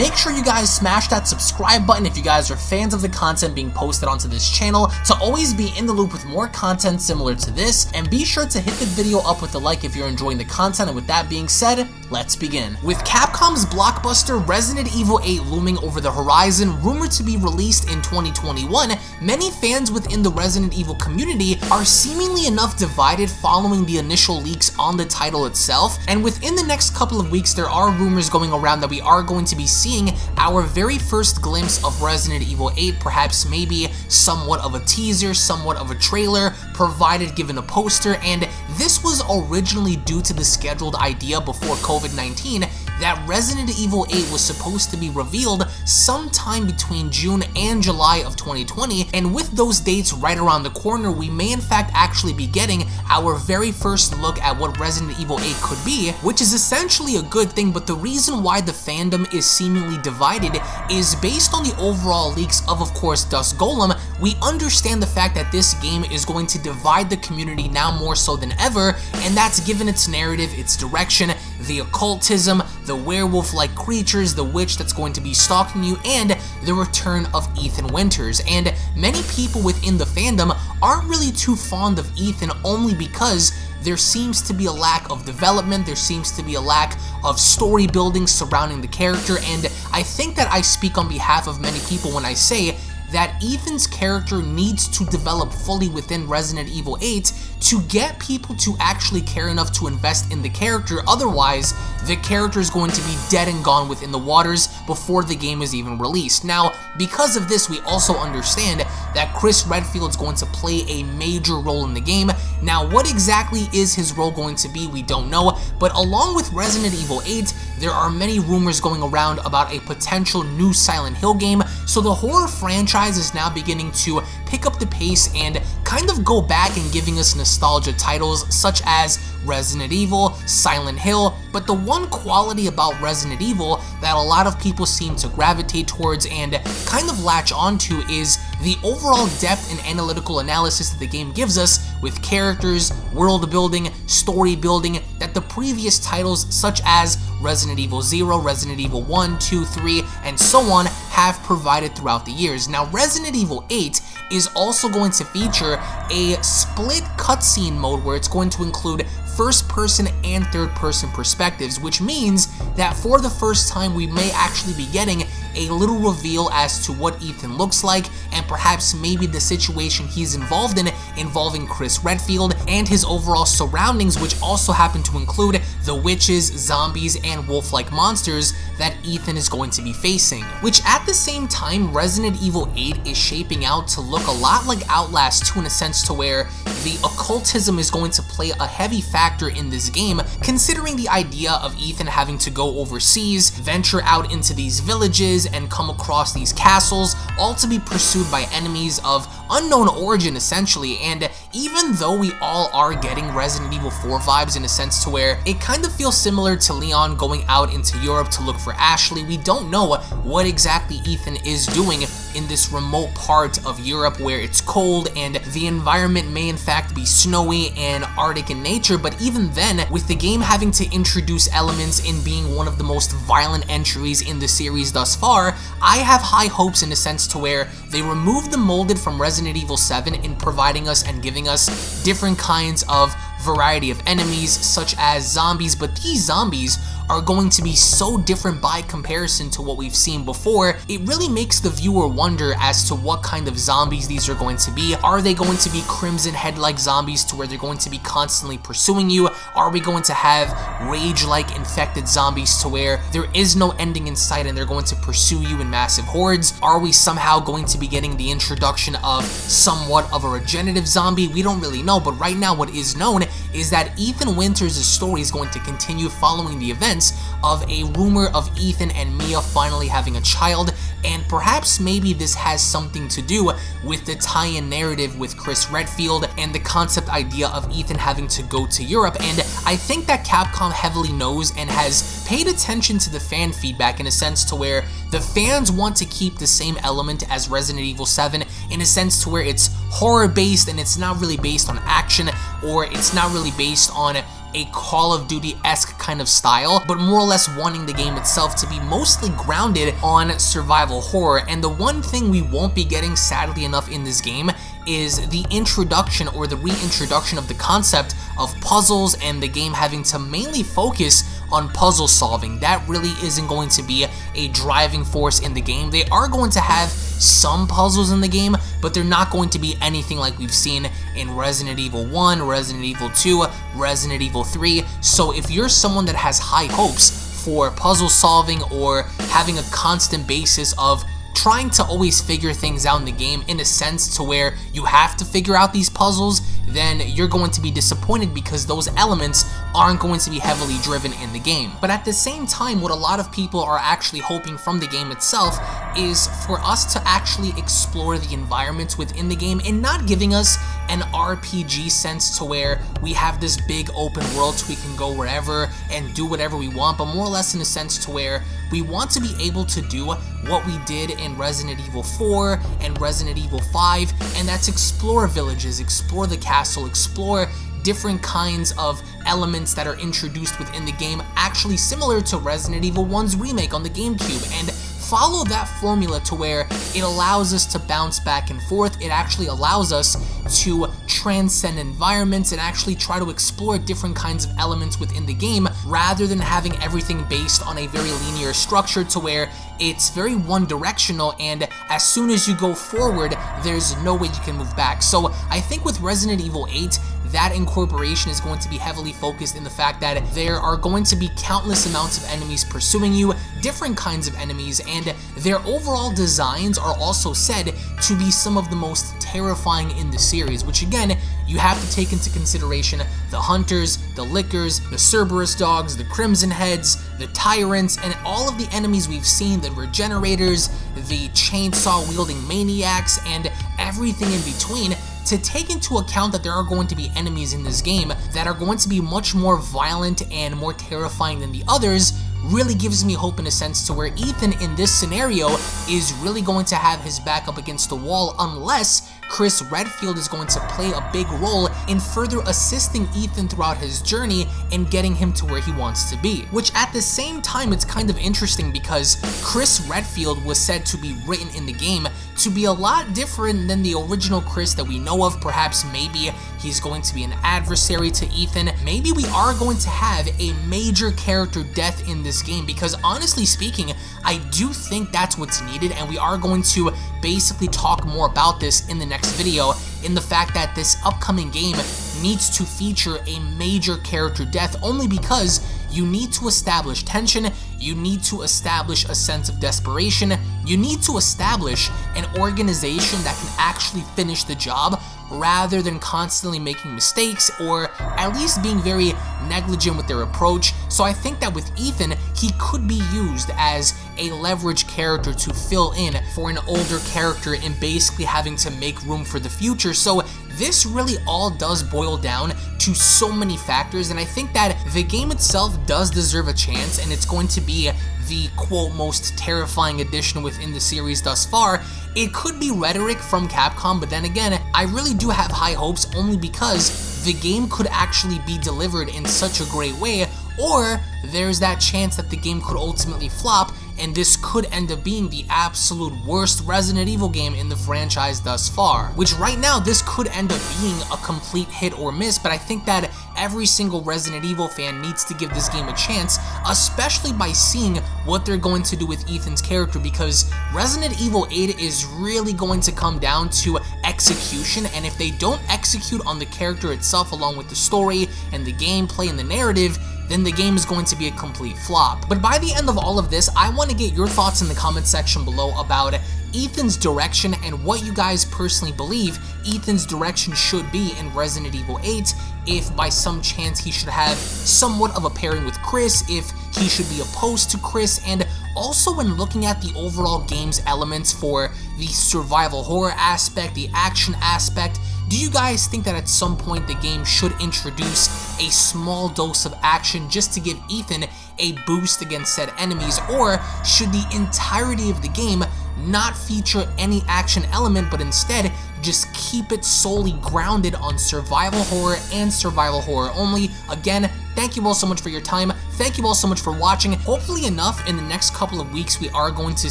Make sure you guys smash that subscribe button if you guys are fans of the content being posted onto this channel to always be in the loop with more content similar to this, and be sure to hit the video up with a like if you're enjoying the content, and with that being said, let's begin. With Capcom's blockbuster Resident Evil 8 looming over the horizon, rumored to be released in 2021, many fans within the Resident Evil community are seemingly enough divided following the initial leaks on the title itself, and within the next couple of weeks there are rumors going around that we are going to be seeing our very first glimpse of Resident Evil 8, perhaps maybe somewhat of a teaser, somewhat of a trailer, provided given a poster, and this was originally due to the scheduled idea before COVID-19 that Resident Evil 8 was supposed to be revealed sometime between June and July of 2020, and with those dates right around the corner, we may in fact actually be getting our very first look at what Resident Evil 8 could be, which is essentially a good thing, but the reason why the fandom is seemingly divided is based on the overall leaks of, of course, Dusk Golem, we understand the fact that this game is going to divide the community now more so than ever, and that's given its narrative, its direction, the occultism, the werewolf-like creatures, the witch that's going to be stalking you, and the return of Ethan Winters. And many people within the fandom aren't really too fond of Ethan only because there seems to be a lack of development, there seems to be a lack of story building surrounding the character, and I think that I speak on behalf of many people when I say that Ethan's character needs to develop fully within Resident Evil 8 to get people to actually care enough to invest in the character, otherwise the character is going to be dead and gone within the waters before the game is even released. Now, because of this, we also understand that Chris Redfield is going to play a major role in the game. Now, what exactly is his role going to be, we don't know, but along with Resident Evil 8, there are many rumors going around about a potential new Silent Hill game, so the horror franchise is now beginning to pick up the pace and kind of go back and giving us nostalgia titles such as Resident Evil, Silent Hill, but the one quality about Resident Evil that a lot of people seem to gravitate towards and kind of latch onto is the overall depth and analytical analysis that the game gives us with characters, world building, story building that the previous titles such as Resident Evil 0, Resident Evil 1, 2, 3, and so on have provided throughout the years. Now Resident Evil 8 is also going to feature a split cutscene mode where it's going to include first person and third person perspectives, which means that for the first time we may actually be getting a little reveal as to what Ethan looks like and perhaps maybe the situation he's involved in involving Chris Redfield and his overall surroundings which also happen to include the witches, zombies, and wolf-like monsters that Ethan is going to be facing. Which at the same time, Resident Evil 8 is shaping out to look a lot like Outlast 2 in a sense to where the occultism is going to play a heavy factor in this game, considering the idea of Ethan having to go overseas, venture out into these villages, and come across these castles, all to be pursued by enemies of unknown origin essentially, and even though we all are getting Resident Evil 4 vibes in a sense to where it kind of feels similar to Leon going out into Europe to look for Ashley, we don't know what exactly Ethan is doing in this remote part of Europe where it's cold and the environment may in fact be snowy and arctic in nature, but even then, with the game having to introduce elements in being one of the most violent entries in the series thus far, I have high hopes in a sense to where they removed the molded from Resident Evil 7 in providing us and giving us different kinds of variety of enemies such as zombies, but these zombies are going to be so different by comparison to what we've seen before, it really makes the viewer wonder as to what kind of zombies these are going to be. Are they going to be Crimson Head-like zombies to where they're going to be constantly pursuing you? Are we going to have Rage-like infected zombies to where there is no ending in sight and they're going to pursue you in massive hordes? Are we somehow going to be getting the introduction of somewhat of a regenerative zombie? We don't really know, but right now what is known is that Ethan Winters' story is going to continue following the events of a rumor of Ethan and Mia finally having a child, and perhaps maybe this has something to do with the tie-in narrative with Chris Redfield and the concept idea of Ethan having to go to Europe, and I think that Capcom heavily knows and has paid attention to the fan feedback in a sense to where the fans want to keep the same element as Resident Evil 7 in a sense to where it's horror based and it's not really based on action or it's not really based on a Call of Duty-esque kind of style, but more or less wanting the game itself to be mostly grounded on survival horror. And the one thing we won't be getting, sadly enough, in this game is the introduction or the reintroduction of the concept of puzzles and the game having to mainly focus on puzzle solving. That really isn't going to be a driving force in the game. They are going to have some puzzles in the game, but they're not going to be anything like we've seen in Resident Evil 1, Resident Evil 2, Resident Evil 3. So if you're someone that has high hopes for puzzle solving or having a constant basis of trying to always figure things out in the game in a sense to where you have to figure out these puzzles, then you're going to be disappointed because those elements aren't going to be heavily driven in the game. But at the same time, what a lot of people are actually hoping from the game itself is for us to actually explore the environments within the game and not giving us an RPG sense to where we have this big open world so we can go wherever and do whatever we want, but more or less in a sense to where we want to be able to do what we did in Resident Evil 4 and Resident Evil 5, and that's explore villages, explore the castle, explore different kinds of elements that are introduced within the game, actually similar to Resident Evil 1's remake on the GameCube, and follow that formula to where it allows us to bounce back and forth. It actually allows us to transcend environments and actually try to explore different kinds of elements within the game rather than having everything based on a very linear structure to where it's very one directional and as soon as you go forward, there's no way you can move back. So I think with Resident Evil 8, that incorporation is going to be heavily focused in the fact that there are going to be countless amounts of enemies pursuing you, different kinds of enemies, and their overall designs are also said to be some of the most terrifying in the series, which again, you have to take into consideration the Hunters, the Lickers, the Cerberus Dogs, the Crimson Heads, the Tyrants, and all of the enemies we've seen, the Regenerators, the chainsaw-wielding Maniacs, and everything in between, to take into account that there are going to be enemies in this game that are going to be much more violent and more terrifying than the others really gives me hope in a sense to where Ethan in this scenario is really going to have his back up against the wall unless Chris Redfield is going to play a big role in further assisting Ethan throughout his journey and getting him to where he wants to be. Which at the same time, it's kind of interesting because Chris Redfield was said to be written in the game to be a lot different than the original Chris that we know of. Perhaps maybe he's going to be an adversary to Ethan. Maybe we are going to have a major character death in this game because honestly speaking, I do think that's what's needed and we are going to basically talk more about this in the next video in the fact that this upcoming game needs to feature a major character death only because you need to establish tension, you need to establish a sense of desperation, you need to establish an organization that can actually finish the job rather than constantly making mistakes or at least being very negligent with their approach. So I think that with Ethan, he could be used as a leverage character to fill in for an older character and basically having to make room for the future. So this really all does boil down to so many factors and I think that the game itself does deserve a chance and it's going to be the quote most terrifying addition within the series thus far. It could be rhetoric from Capcom, but then again, I really do have high hopes only because the game could actually be delivered in such a great way, or there's that chance that the game could ultimately flop and this could end up being the absolute worst Resident Evil game in the franchise thus far. Which right now, this could end up being a complete hit or miss, but I think that every single Resident Evil fan needs to give this game a chance, especially by seeing what they're going to do with Ethan's character, because Resident Evil 8 is really going to come down to execution, and if they don't execute on the character itself along with the story and the gameplay and the narrative, then the game is going to be a complete flop. But by the end of all of this, I want to get your thoughts in the comment section below about Ethan's direction and what you guys personally believe Ethan's direction should be in Resident Evil 8, if by some chance he should have somewhat of a pairing with Chris, if he should be opposed to Chris, and also when looking at the overall game's elements for the survival horror aspect, the action aspect, do you guys think that at some point the game should introduce a small dose of action just to give Ethan a boost against said enemies, or should the entirety of the game not feature any action element, but instead just keep it solely grounded on survival horror and survival horror only. Again, Thank you all so much for your time. Thank you all so much for watching. Hopefully enough, in the next couple of weeks, we are going to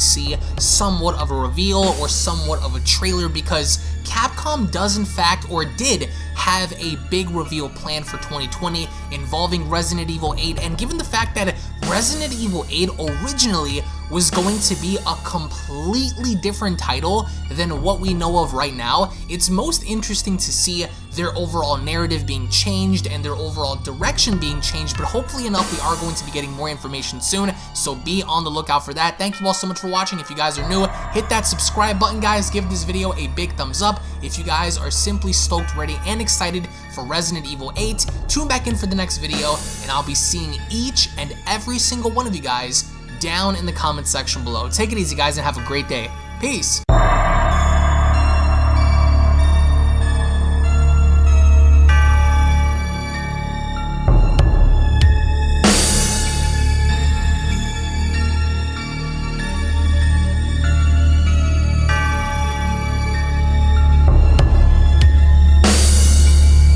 see somewhat of a reveal or somewhat of a trailer because Capcom does in fact, or did, have a big reveal plan for 2020 involving Resident Evil 8 and given the fact that Resident Evil 8 originally was going to be a completely different title than what we know of right now, it's most interesting to see their overall narrative being changed and their overall direction being changed, but hopefully enough we are going to be getting more information soon, so be on the lookout for that. Thank you all so much for watching. If you guys are new, hit that subscribe button, guys. Give this video a big thumbs up. If you guys are simply stoked, ready, and excited for Resident Evil 8, tune back in for the next video, and I'll be seeing each and every single one of you guys down in the comment section below. Take it easy, guys, and have a great day. Peace.